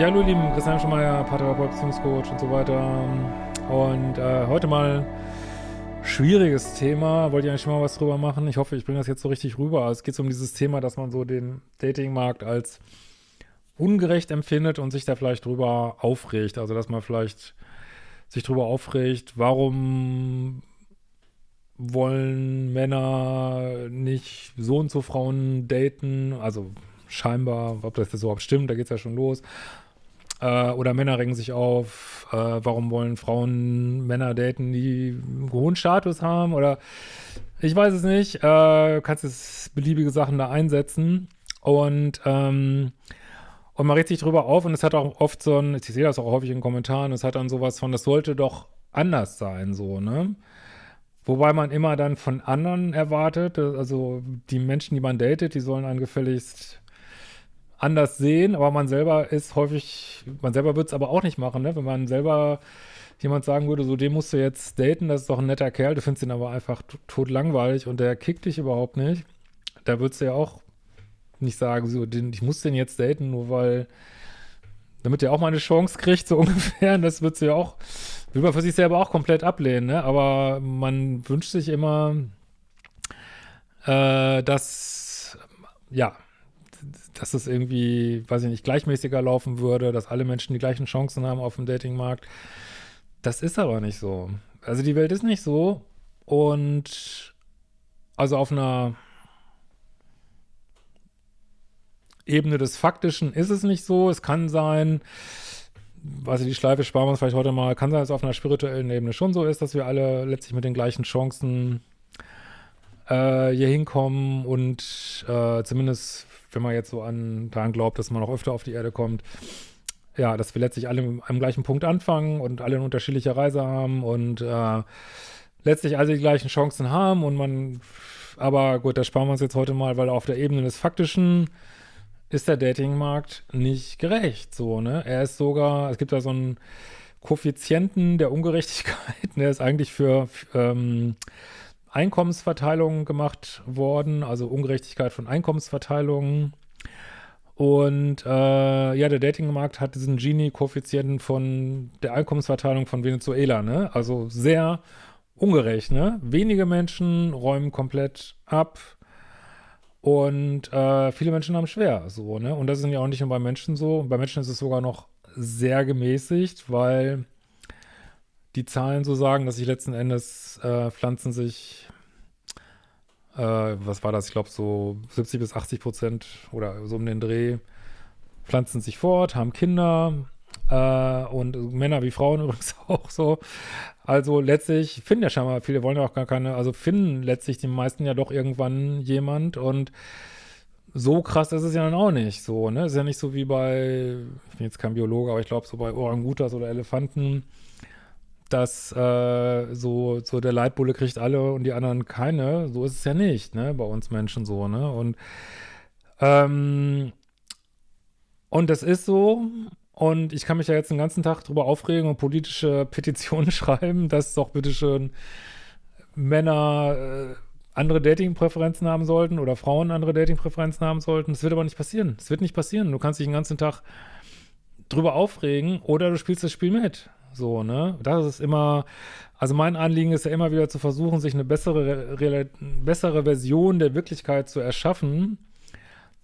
Ja, hallo lieben, Christian Schemeier, Paartherapeut, Beziehungscoach und so weiter. Und äh, heute mal schwieriges Thema. Wollte ich eigentlich schon mal was drüber machen. Ich hoffe, ich bringe das jetzt so richtig rüber. Es geht um dieses Thema, dass man so den Datingmarkt als ungerecht empfindet und sich da vielleicht drüber aufregt. Also dass man vielleicht sich drüber aufregt, warum wollen Männer nicht so und so Frauen daten, also scheinbar, ob das jetzt überhaupt stimmt, da geht es ja schon los. Äh, oder Männer regen sich auf, äh, warum wollen Frauen Männer daten, die einen hohen Status haben oder ich weiß es nicht. Äh, kannst jetzt beliebige Sachen da einsetzen und ähm, und man regt sich drüber auf und es hat auch oft so ein, ich sehe das auch häufig in Kommentaren, es hat dann sowas von, das sollte doch anders sein, so, ne? Wobei man immer dann von anderen erwartet, also die Menschen, die man datet, die sollen einen gefälligst anders sehen, aber man selber ist häufig, man selber wird es aber auch nicht machen, ne? Wenn man selber jemand sagen würde, so den musst du jetzt daten, das ist doch ein netter Kerl, du findest ihn aber einfach tot langweilig und der kickt dich überhaupt nicht, da würdest du ja auch nicht sagen, so, den, ich muss den jetzt daten, nur weil, damit er auch mal eine Chance kriegt, so ungefähr, das würdest du ja auch, will man für sich selber auch komplett ablehnen, ne? Aber man wünscht sich immer, äh, dass, ja, dass es irgendwie, weiß ich nicht, gleichmäßiger laufen würde, dass alle Menschen die gleichen Chancen haben auf dem Datingmarkt. Das ist aber nicht so. Also die Welt ist nicht so und also auf einer Ebene des Faktischen ist es nicht so. Es kann sein, ich, die Schleife sparen wir uns vielleicht heute mal, kann sein, dass es auf einer spirituellen Ebene schon so ist, dass wir alle letztlich mit den gleichen Chancen äh, hier hinkommen und äh, zumindest wenn man jetzt so an daran glaubt, dass man auch öfter auf die Erde kommt, ja, dass wir letztlich alle am gleichen Punkt anfangen und alle eine unterschiedliche Reise haben und äh, letztlich alle die gleichen Chancen haben und man, aber gut, das sparen wir uns jetzt heute mal, weil auf der Ebene des Faktischen ist der Datingmarkt nicht gerecht, so, ne? Er ist sogar, es gibt da so einen Koeffizienten der Ungerechtigkeit, der ist eigentlich für, ähm, Einkommensverteilung gemacht worden, also Ungerechtigkeit von Einkommensverteilungen. Und äh, ja, der Datingmarkt hat diesen Gini-Koeffizienten von der Einkommensverteilung von Venezuela, ne? Also sehr ungerecht, ne? Wenige Menschen räumen komplett ab und äh, viele Menschen haben schwer, so, ne? Und das ist ja auch nicht nur bei Menschen so. Bei Menschen ist es sogar noch sehr gemäßigt, weil die Zahlen so sagen, dass sich letzten Endes äh, Pflanzen sich, äh, was war das, ich glaube so 70 bis 80 Prozent oder so um den Dreh, pflanzen sich fort, haben Kinder äh, und Männer wie Frauen übrigens auch so. Also letztlich finden ja scheinbar, viele wollen ja auch gar keine, also finden letztlich die meisten ja doch irgendwann jemand und so krass ist es ja dann auch nicht so, ne? Ist ja nicht so wie bei, ich bin jetzt kein Biologe, aber ich glaube so bei Orangutas oder Elefanten, dass äh, so, so der Leitbulle kriegt alle und die anderen keine. So ist es ja nicht, ne, bei uns Menschen so, ne? Und, ähm, und das ist so. Und ich kann mich ja jetzt den ganzen Tag darüber aufregen und politische Petitionen schreiben, dass doch bitteschön Männer äh, andere Datingpräferenzen haben sollten oder Frauen andere Datingpräferenzen haben sollten. Das wird aber nicht passieren. Das wird nicht passieren. Du kannst dich den ganzen Tag drüber aufregen oder du spielst das Spiel mit. So, ne? Das ist immer, also mein Anliegen ist ja immer wieder zu versuchen, sich eine bessere, bessere Version der Wirklichkeit zu erschaffen,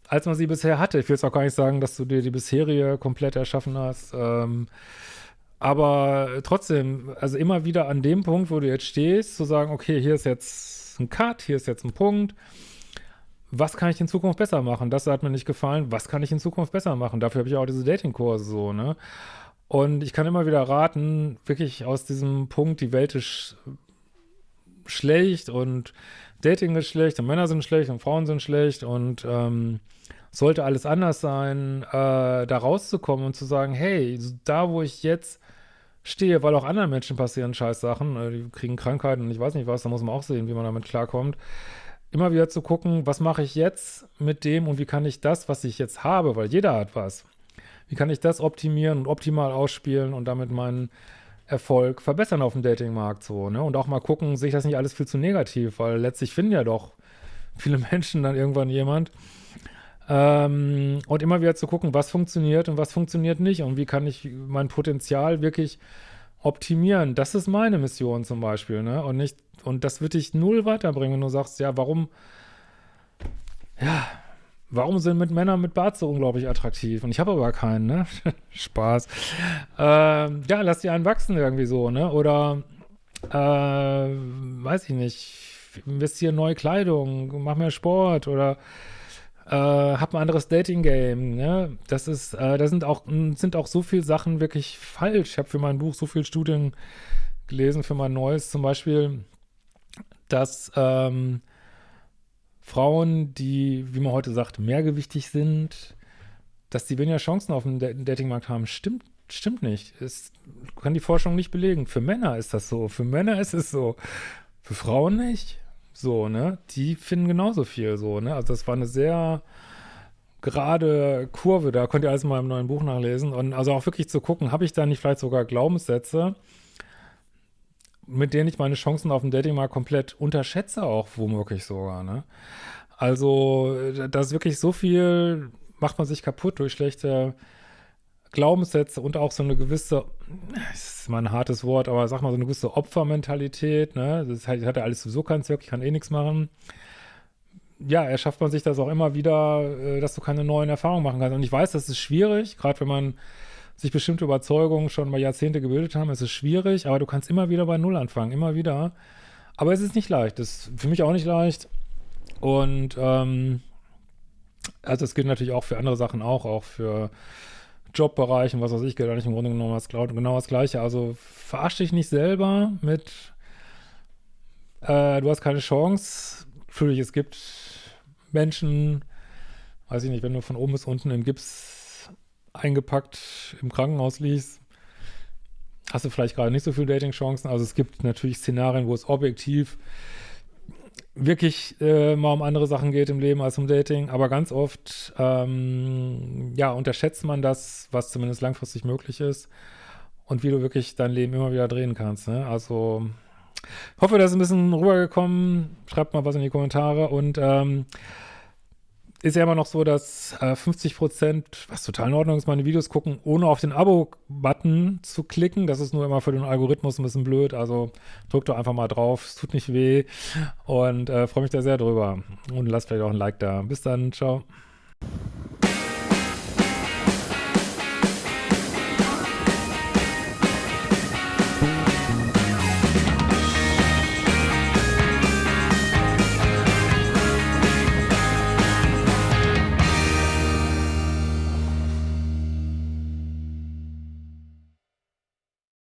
als man sie bisher hatte. Ich will jetzt auch gar nicht sagen, dass du dir die bisherige komplett erschaffen hast. Ähm, aber trotzdem, also immer wieder an dem Punkt, wo du jetzt stehst, zu sagen, okay, hier ist jetzt ein Cut, hier ist jetzt ein Punkt. Was kann ich in Zukunft besser machen? Das hat mir nicht gefallen. Was kann ich in Zukunft besser machen? Dafür habe ich auch diese Datingkurse so, ne? Und ich kann immer wieder raten, wirklich aus diesem Punkt, die Welt ist schlecht und Dating ist schlecht und Männer sind schlecht und Frauen sind schlecht und ähm, sollte alles anders sein, äh, da rauszukommen und zu sagen, hey, da wo ich jetzt stehe, weil auch anderen Menschen passieren scheiß Sachen, äh, die kriegen Krankheiten und ich weiß nicht was, da muss man auch sehen, wie man damit klarkommt. Immer wieder zu gucken, was mache ich jetzt mit dem und wie kann ich das, was ich jetzt habe, weil jeder hat was, wie kann ich das optimieren und optimal ausspielen und damit meinen Erfolg verbessern auf dem Datingmarkt so, ne? Und auch mal gucken, sehe ich das nicht alles viel zu negativ, weil letztlich finden ja doch viele Menschen dann irgendwann jemand, Ähm, und immer wieder zu gucken, was funktioniert und was funktioniert nicht und wie kann ich mein Potenzial wirklich optimieren. Das ist meine Mission zum Beispiel, ne? Und nicht, und das wird dich null weiterbringen, wenn du sagst, ja, warum, ja, warum sind mit Männern mit Bart so unglaublich attraktiv? Und ich habe aber keinen, ne? Spaß. Ähm, ja, lass die einen wachsen irgendwie so, ne? Oder, äh, weiß ich nicht, investiere in neue Kleidung, mach mehr Sport oder äh, hab ein anderes Dating-Game, ne? Das ist, äh, da sind auch, sind auch so viele Sachen wirklich falsch. Ich habe für mein Buch so viele Studien gelesen, für mein neues zum Beispiel, dass ähm, Frauen, die, wie man heute sagt, mehrgewichtig sind, dass die weniger Chancen auf dem Datingmarkt haben, stimmt, stimmt nicht. Es kann die Forschung nicht belegen. Für Männer ist das so. Für Männer ist es so. Für Frauen nicht. So, ne? Die finden genauso viel so, ne? Also das war eine sehr gerade Kurve, da könnt ihr alles mal im neuen Buch nachlesen. Und also auch wirklich zu gucken, habe ich da nicht vielleicht sogar Glaubenssätze, mit denen ich meine Chancen auf dem Dating mal komplett unterschätze, auch womöglich sogar, ne? Also, das ist wirklich so viel, macht man sich kaputt durch schlechte Glaubenssätze und auch so eine gewisse, das ist mal ein hartes Wort, aber sag mal, so eine gewisse Opfermentalität, ne? Das hat, hat ja alles sowieso keinen Zweck, ich kann eh nichts machen. Ja, erschafft man sich das auch immer wieder, äh, dass du keine neuen Erfahrungen machen kannst. Und ich weiß, das ist schwierig, gerade wenn man sich bestimmte Überzeugungen schon mal Jahrzehnte gebildet haben, es ist schwierig, aber du kannst immer wieder bei Null anfangen, immer wieder. Aber es ist nicht leicht, das ist für mich auch nicht leicht. Und ähm, also es gilt natürlich auch für andere Sachen auch, auch für Jobbereichen, was weiß ich, gilt eigentlich im Grunde genommen das, genau das Gleiche. Also verarsch dich nicht selber mit, äh, du hast keine Chance. Natürlich, es gibt Menschen, weiß ich nicht, wenn du von oben bis unten in Gips eingepackt im Krankenhaus liegst, hast du vielleicht gerade nicht so viele Dating-Chancen. Also es gibt natürlich Szenarien, wo es objektiv wirklich äh, mal um andere Sachen geht im Leben als um Dating, aber ganz oft, ähm, ja, unterschätzt man das, was zumindest langfristig möglich ist und wie du wirklich dein Leben immer wieder drehen kannst, ne? Also, hoffe, das ist ein bisschen rübergekommen. Schreibt mal was in die Kommentare und, ähm, ist ja immer noch so, dass äh, 50 Prozent, was total in Ordnung ist, meine Videos gucken, ohne auf den Abo-Button zu klicken. Das ist nur immer für den Algorithmus ein bisschen blöd. Also drückt doch einfach mal drauf, es tut nicht weh und äh, freue mich da sehr drüber. Und lasst vielleicht auch ein Like da. Bis dann, ciao.